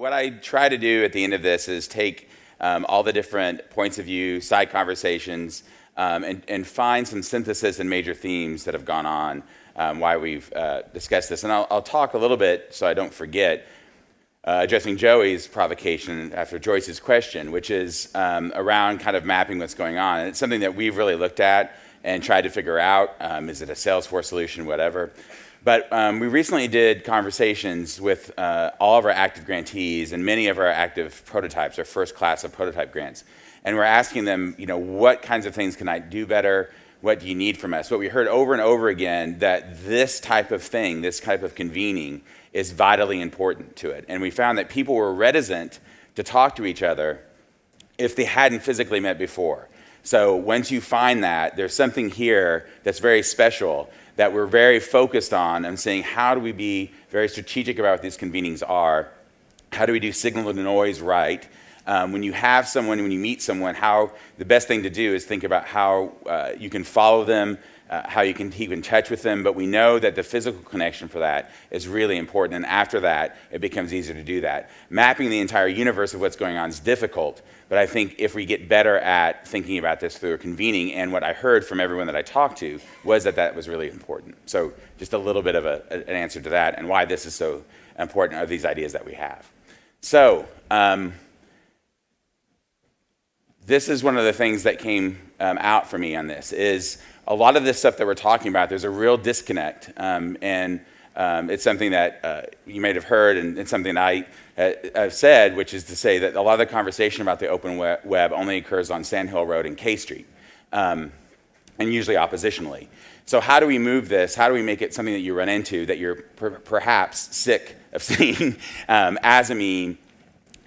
what I try to do at the end of this is take um, all the different points of view, side conversations, um, and, and, find some synthesis and major themes that have gone on um, why we've uh, discussed this. And I'll, I'll, talk a little bit so I don't forget, uh, addressing Joey's provocation after Joyce's question, which is um, around kind of mapping what's going on. And it's something that we've really looked at and tried to figure out. Um, is it a Salesforce solution, whatever? But um, we recently did conversations with uh, all of our active grantees and many of our active prototypes, our first class of prototype grants. And we're asking them, you know, what kinds of things can I do better? What do you need from us? What we heard over and over again that this type of thing, this type of convening, is vitally important to it. And we found that people were reticent to talk to each other if they hadn't physically met before. So once you find that, there's something here that's very special that we're very focused on and saying how do we be very strategic about what these convenings are? How do we do signal to noise right? Um, when you have someone, when you meet someone, how the best thing to do is think about how uh, you can follow them, uh, how you can keep in touch with them, but we know that the physical connection for that is really important, and after that, it becomes easier to do that. Mapping the entire universe of what's going on is difficult, but I think if we get better at thinking about this through a convening, and what I heard from everyone that I talked to was that that was really important. So just a little bit of a, an answer to that, and why this is so important are these ideas that we have. So, um, this is one of the things that came um, out for me on this is a lot of this stuff that we're talking about, there's a real disconnect. Um, and um, it's something that uh, you may have heard, and it's something I uh, have said, which is to say that a lot of the conversation about the open web only occurs on Sand Hill Road and K Street, um, and usually oppositionally. So how do we move this? How do we make it something that you run into that you're per perhaps sick of seeing um, as a meme,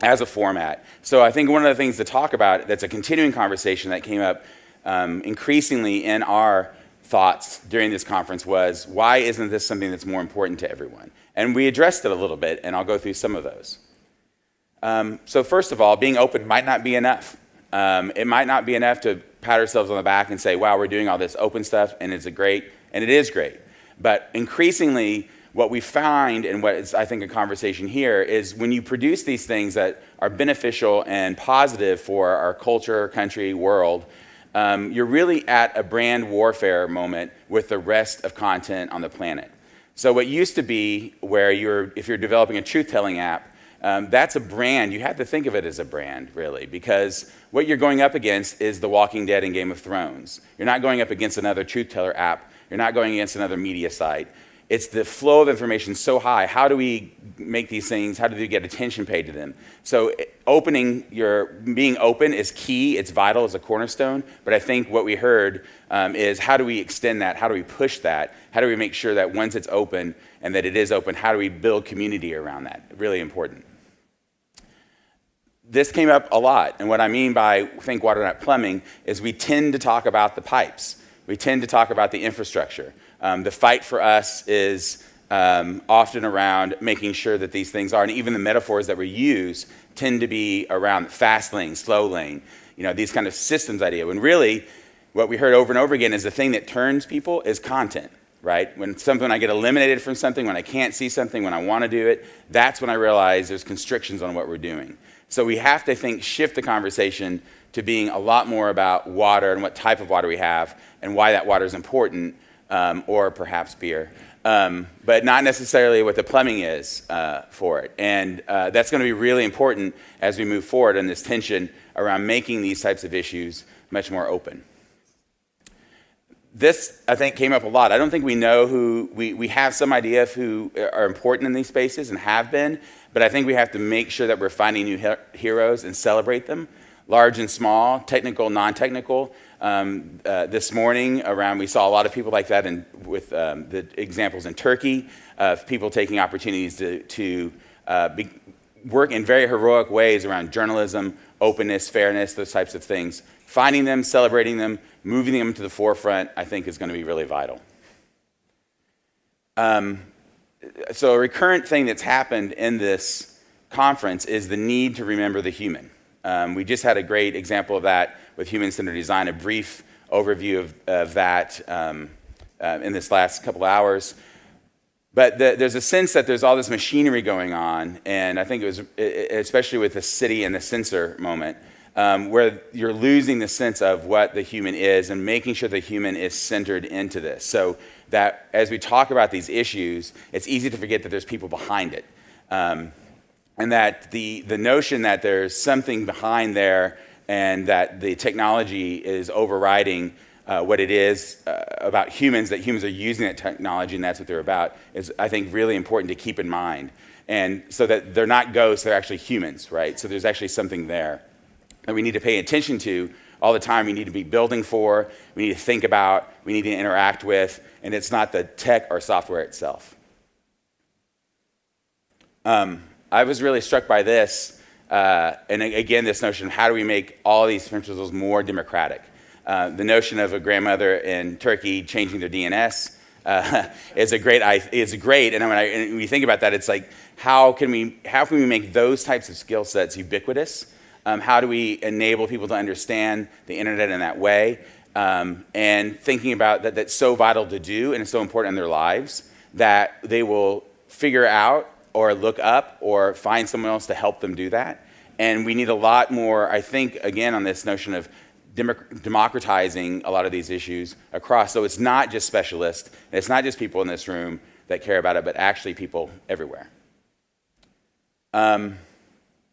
as a format? So I think one of the things to talk about that's a continuing conversation that came up um, increasingly in our thoughts during this conference was, why isn't this something that's more important to everyone? And we addressed it a little bit, and I'll go through some of those. Um, so first of all, being open might not be enough. Um, it might not be enough to pat ourselves on the back and say, wow, we're doing all this open stuff, and it's a great, and it is great. But increasingly, what we find, and what is, I think, a conversation here, is when you produce these things that are beneficial and positive for our culture, country, world, um, you're really at a brand warfare moment with the rest of content on the planet. So what used to be where you're, if you're developing a truth-telling app, um, that's a brand. You have to think of it as a brand, really, because what you're going up against is The Walking Dead and Game of Thrones. You're not going up against another truth teller app. You're not going against another media site it's the flow of information so high. How do we make these things? How do we get attention paid to them? So opening your, being open is key. It's vital as a cornerstone. But I think what we heard um, is how do we extend that? How do we push that? How do we make sure that once it's open and that it is open, how do we build community around that? Really important. This came up a lot. And what I mean by think water, not plumbing is we tend to talk about the pipes. We tend to talk about the infrastructure. Um, the fight for us is um, often around making sure that these things are, and even the metaphors that we use tend to be around fast lane, slow lane, you know, these kind of systems idea. When really, what we heard over and over again is the thing that turns people is content, right? When something I get eliminated from something, when I can't see something, when I want to do it, that's when I realize there's constrictions on what we're doing. So we have to think, shift the conversation to being a lot more about water and what type of water we have and why that water is important um, or perhaps beer. Um, but not necessarily what the plumbing is uh, for it. And uh, that's going to be really important as we move forward in this tension around making these types of issues much more open. This, I think, came up a lot. I don't think we know who, we, we have some idea of who are important in these spaces and have been, but I think we have to make sure that we're finding new he heroes and celebrate them, large and small, technical, non-technical, um, uh, this morning around, we saw a lot of people like that in, with um, the examples in Turkey of people taking opportunities to, to uh, be, work in very heroic ways around journalism, openness, fairness, those types of things. Finding them, celebrating them, moving them to the forefront, I think is going to be really vital. Um, so a recurrent thing that's happened in this conference is the need to remember the human. Um, we just had a great example of that with human-centered design, a brief overview of, of that um, uh, in this last couple of hours. But the, there's a sense that there's all this machinery going on, and I think it was, especially with the city and the sensor moment, um, where you're losing the sense of what the human is and making sure the human is centered into this. So that as we talk about these issues, it's easy to forget that there's people behind it. Um, and that the, the notion that there's something behind there and that the technology is overriding uh, what it is uh, about humans, that humans are using that technology and that's what they're about, is, I think, really important to keep in mind. And so that they're not ghosts, they're actually humans, right? So there's actually something there that we need to pay attention to all the time. We need to be building for, we need to think about, we need to interact with, and it's not the tech or software itself. Um, I was really struck by this, uh, and again, this notion of how do we make all these principles more democratic? Uh, the notion of a grandmother in Turkey changing their DNS uh, is a great. Is great, and when, I, and when you think about that, it's like how can we how can we make those types of skill sets ubiquitous? Um, how do we enable people to understand the internet in that way? Um, and thinking about that, that's so vital to do and it's so important in their lives that they will figure out or look up or find someone else to help them do that. And we need a lot more, I think, again, on this notion of democratizing a lot of these issues across. So it's not just specialists, and it's not just people in this room that care about it, but actually people everywhere. Um,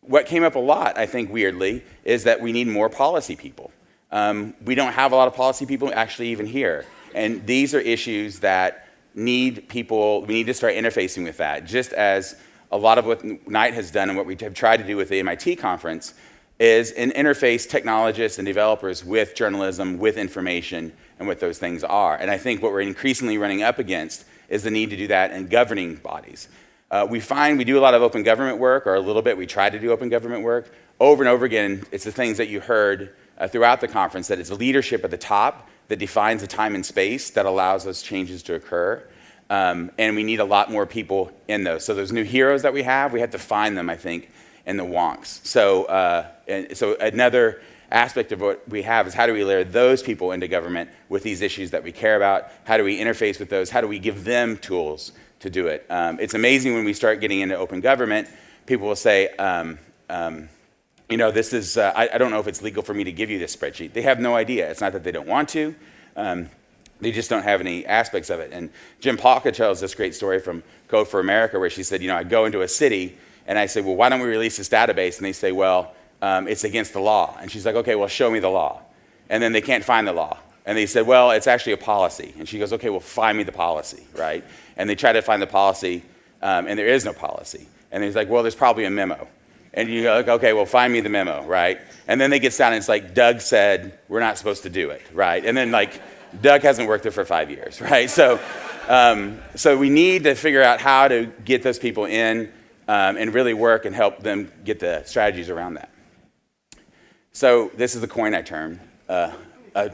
what came up a lot, I think, weirdly, is that we need more policy people. Um, we don't have a lot of policy people actually even here. And these are issues that need people, we need to start interfacing with that. Just as a lot of what Knight has done and what we have tried to do with the MIT conference is an interface technologists and developers with journalism, with information, and what those things are. And I think what we're increasingly running up against is the need to do that in governing bodies. Uh, we find we do a lot of open government work, or a little bit, we try to do open government work. Over and over again, it's the things that you heard uh, throughout the conference that it's leadership at the top that defines the time and space that allows those changes to occur. Um, and we need a lot more people in those. So those new heroes that we have, we have to find them, I think, in the wonks. So, uh, so another aspect of what we have is how do we layer those people into government with these issues that we care about? How do we interface with those? How do we give them tools to do it? Um, it's amazing when we start getting into open government, people will say, um, um, you know, this is, uh, I, I, don't know if it's legal for me to give you this spreadsheet. They have no idea. It's not that they don't want to. Um, they just don't have any aspects of it. And Jen Pahlka tells this great story from Code for America where she said, you know, I go into a city and I say, well, why don't we release this database? And they say, well, um, it's against the law. And she's like, okay, well, show me the law. And then they can't find the law. And they said, well, it's actually a policy. And she goes, okay, well, find me the policy, right? And they try to find the policy, um, and there is no policy. And he's like, well, there's probably a memo. And you go, okay, well, find me the memo, right? And then they get down and it's like, Doug said, we're not supposed to do it, right? And then, like, Doug hasn't worked there for five years, right? So, um, so we need to figure out how to get those people in um, and really work and help them get the strategies around that. So this is the coin I turned. Uh, a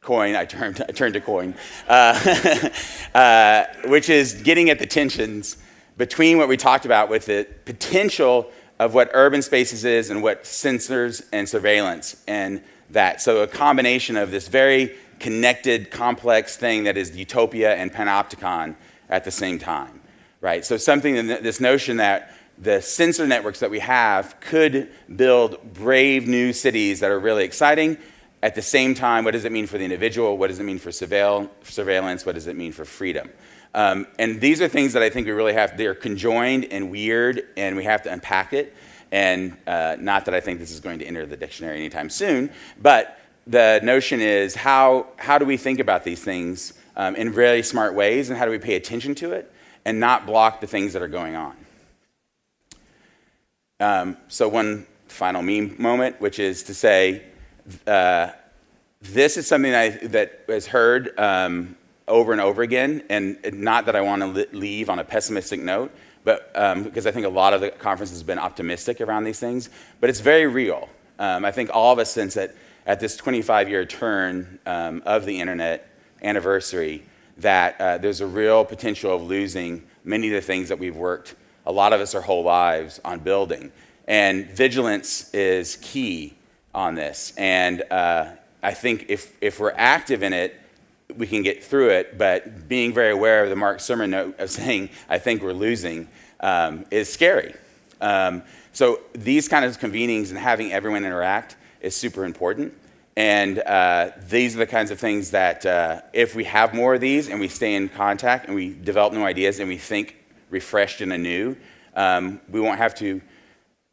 coin I turned, I turned to coin, uh, uh, which is getting at the tensions between what we talked about with the potential of what urban spaces is and what sensors and surveillance and that. So a combination of this very connected, complex thing that is utopia and panopticon at the same time, right? So something, this notion that the sensor networks that we have could build brave new cities that are really exciting. At the same time, what does it mean for the individual? What does it mean for surveil surveillance? What does it mean for freedom? Um, and these are things that I think we really have, they're conjoined and weird, and we have to unpack it. And uh, not that I think this is going to enter the dictionary anytime soon, but the notion is how, how do we think about these things um, in really smart ways, and how do we pay attention to it and not block the things that are going on? Um, so, one final meme moment, which is to say, uh, this is something that, I, that is heard um, over and over again, and not that I want to leave on a pessimistic note, but um, because I think a lot of the conference has been optimistic around these things, but it's very real. Um, I think all of us sense that at this 25-year turn um, of the internet anniversary, that uh, there's a real potential of losing many of the things that we've worked, a lot of us our whole lives, on building. And vigilance is key on this. And uh, I think if, if we're active in it, we can get through it, but being very aware of the Mark Surman note of saying, I think we're losing, um, is scary. Um, so these kind of convenings and having everyone interact is super important. And uh, these are the kinds of things that uh, if we have more of these and we stay in contact and we develop new ideas and we think refreshed and anew, um, we won't have to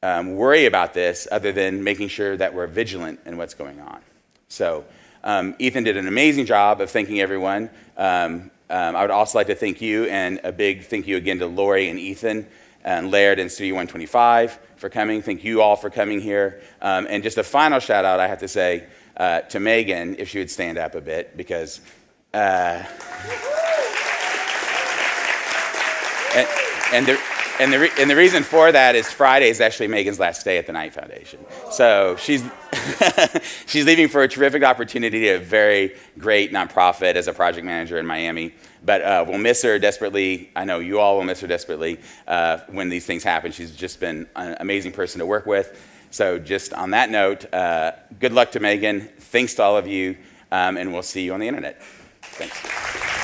um, worry about this other than making sure that we're vigilant in what's going on. So um, Ethan did an amazing job of thanking everyone. Um, um, I would also like to thank you and a big thank you again to Lori and Ethan and Laird and Studio 125 for coming. Thank you all for coming here. Um, and just a final shout out, I have to say, uh, to Megan, if she would stand up a bit, because. Uh, and, and the, and the, and the reason for that is Friday is actually Megan's last day at the Knight Foundation. So she's, she's leaving for a terrific opportunity at a very great nonprofit as a project manager in Miami. But uh, we'll miss her desperately. I know you all will miss her desperately uh, when these things happen. She's just been an amazing person to work with. So, just on that note, uh, good luck to Megan. Thanks to all of you, um, and we'll see you on the internet. Thanks.